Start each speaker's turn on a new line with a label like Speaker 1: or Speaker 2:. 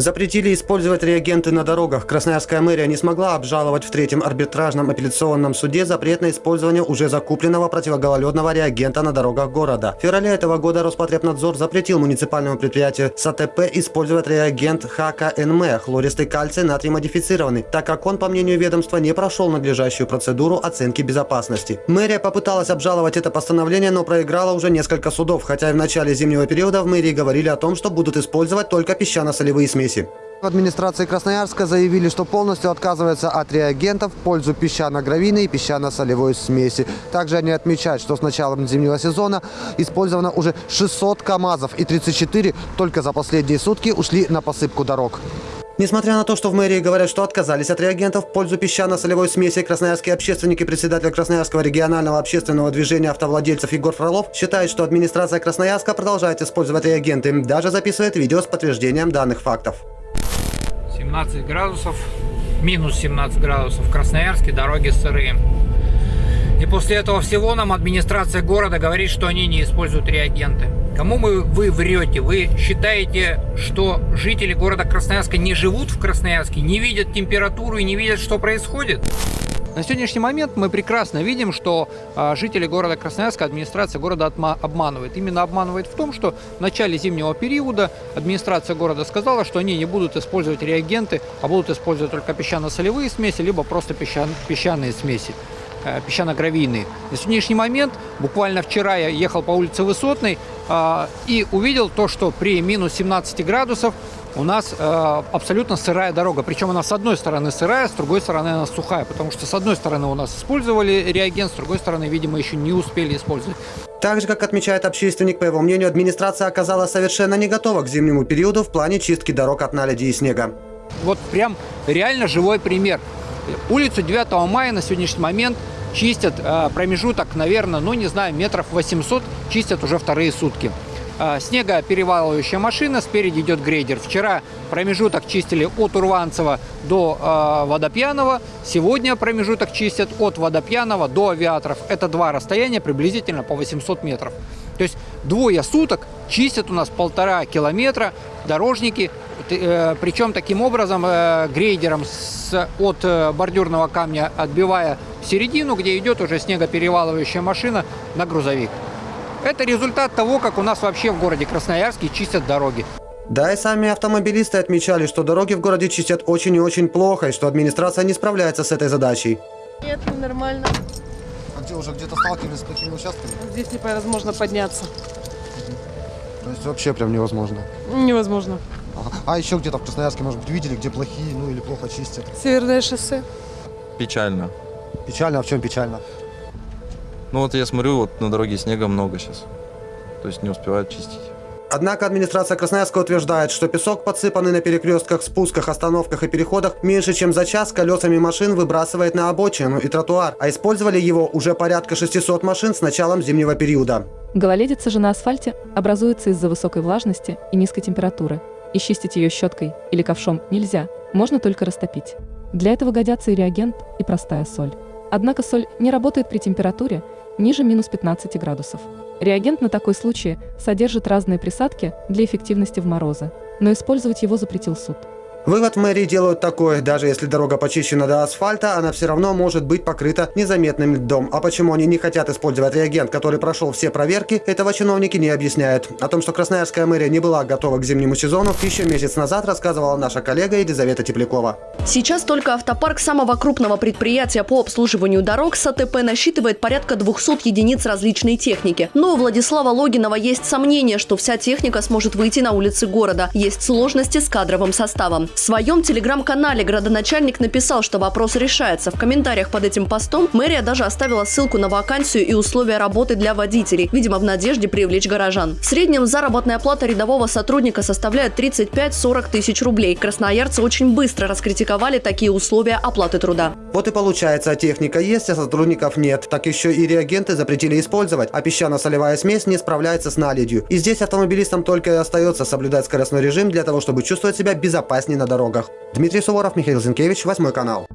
Speaker 1: Запретили использовать реагенты на дорогах. Красноярская мэрия не смогла обжаловать в третьем арбитражном апелляционном суде запрет на использование уже закупленного противогололедного реагента на дорогах города. В феврале этого года Роспотребнадзор запретил муниципальному предприятию САТП использовать реагент ХКНМ – хлористый кальций натрий модифицированный, так как он, по мнению ведомства, не прошел надлежащую процедуру оценки безопасности. Мэрия попыталась обжаловать это постановление, но проиграла уже несколько судов, хотя и в начале зимнего периода в мэрии говорили о том, что будут использовать только песчано-солевые смеси смеси.
Speaker 2: В администрации Красноярска заявили, что полностью отказываются от реагентов в пользу песчано-гравийной и песчано-солевой смеси. Также они отмечают, что с началом зимнего сезона использовано уже 600 КАМАЗов и 34 только за последние сутки ушли на посыпку дорог.
Speaker 1: Несмотря на то, что в мэрии говорят, что отказались от реагентов в пользу песчано-солевой смеси, красноярские общественники, председатель Красноярского регионального общественного движения автовладельцев Егор Фролов считает, что администрация Красноярска продолжает использовать реагенты, даже записывает видео с подтверждением данных фактов.
Speaker 3: 17 градусов, минус 17 градусов в Красноярске, дороги сырые. И после этого всего нам администрация города говорит, что они не используют реагенты. Кому мы, вы врете? Вы считаете, что жители города Красноярска не живут в Красноярске, не видят температуру и не видят, что происходит? На сегодняшний момент мы прекрасно видим, что а, жители города Красноярска, администрация города обманывает. Именно обманывает в том, что в начале зимнего периода администрация города сказала, что они не будут использовать реагенты, а будут использовать только песчано-солевые смеси, либо просто песчан песчаные смеси. Э, песчано-гравийные. На сегодняшний момент, буквально вчера я ехал по улице Высотной э, и увидел то, что при минус 17 градусов у нас э, абсолютно сырая дорога. Причем она с одной стороны сырая, с другой стороны она сухая. Потому что с одной стороны у нас использовали реагент, с другой стороны, видимо, еще не успели использовать.
Speaker 1: Так же, как отмечает общественник, по его мнению, администрация оказалась совершенно не готова к зимнему периоду в плане чистки дорог от наледи и снега.
Speaker 3: Вот прям реально живой пример. Улицу 9 мая на сегодняшний момент чистят э, промежуток, наверное, ну не знаю, метров 800, чистят уже вторые сутки. Э, снегоперевалывающая машина, спереди идет грейдер. Вчера промежуток чистили от Урванцева до э, Водопьянова, сегодня промежуток чистят от Водопьянова до Авиаторов. Это два расстояния приблизительно по 800 метров. То есть двое суток чистят у нас полтора километра дорожники, причем таким образом э, грейдером с, от э, бордюрного камня отбивая середину, где идет уже снегоперевалывающая машина на грузовик. Это результат того, как у нас вообще в городе Красноярске чистят дороги.
Speaker 1: Да и сами автомобилисты отмечали, что дороги в городе чистят очень и очень плохо, и что администрация не справляется с этой задачей.
Speaker 4: Нет, нормально.
Speaker 2: А где уже где-то сталкивались с такими участками?
Speaker 4: Здесь невозможно подняться.
Speaker 2: То есть вообще прям невозможно?
Speaker 4: Невозможно.
Speaker 2: Ага. А еще где-то в Красноярске, может быть, видели, где плохие, ну или плохо чистят?
Speaker 4: Северное шоссе.
Speaker 5: Печально.
Speaker 2: Печально, а в чем печально?
Speaker 5: Ну вот я смотрю, вот на дороге снега много сейчас. То есть не успевают чистить.
Speaker 1: Однако администрация Красноярска утверждает, что песок, подсыпанный на перекрестках, спусках, остановках и переходах, меньше чем за час колесами машин выбрасывает на обочину и тротуар, а использовали его уже порядка 600 машин с началом зимнего периода.
Speaker 6: Гололедица же на асфальте образуется из-за высокой влажности и низкой температуры, и чистить ее щеткой или ковшом нельзя, можно только растопить. Для этого годятся и реагент, и простая соль. Однако соль не работает при температуре ниже минус 15 градусов. Реагент на такой случай содержит разные присадки для эффективности в морозы, но использовать его запретил суд.
Speaker 1: Вывод мэрии делают такой, даже если дорога почищена до асфальта, она все равно может быть покрыта незаметным льдом. А почему они не хотят использовать реагент, который прошел все проверки, этого чиновники не объясняют. О том, что Красноярская мэрия не была готова к зимнему сезону, еще месяц назад рассказывала наша коллега Елизавета Теплякова.
Speaker 7: Сейчас только автопарк самого крупного предприятия по обслуживанию дорог САТП насчитывает порядка 200 единиц различной техники. Но у Владислава Логинова есть сомнение, что вся техника сможет выйти на улицы города. Есть сложности с кадровым составом. В своем телеграм-канале градоначальник написал, что вопрос решается. В комментариях под этим постом мэрия даже оставила ссылку на вакансию и условия работы для водителей, видимо, в надежде привлечь горожан. В среднем заработная плата рядового сотрудника составляет 35-40 тысяч рублей. Красноярцы очень быстро раскритиковали такие условия оплаты труда.
Speaker 1: Вот и получается, техника есть, а сотрудников нет. Так еще и реагенты запретили использовать, а песчано-солевая смесь не справляется с наледью. И здесь автомобилистам только и остается соблюдать скоростной режим для того, чтобы чувствовать себя безопаснее на дорогах. Дмитрий Суворов, Михаил Зинкевич, Восьмой канал.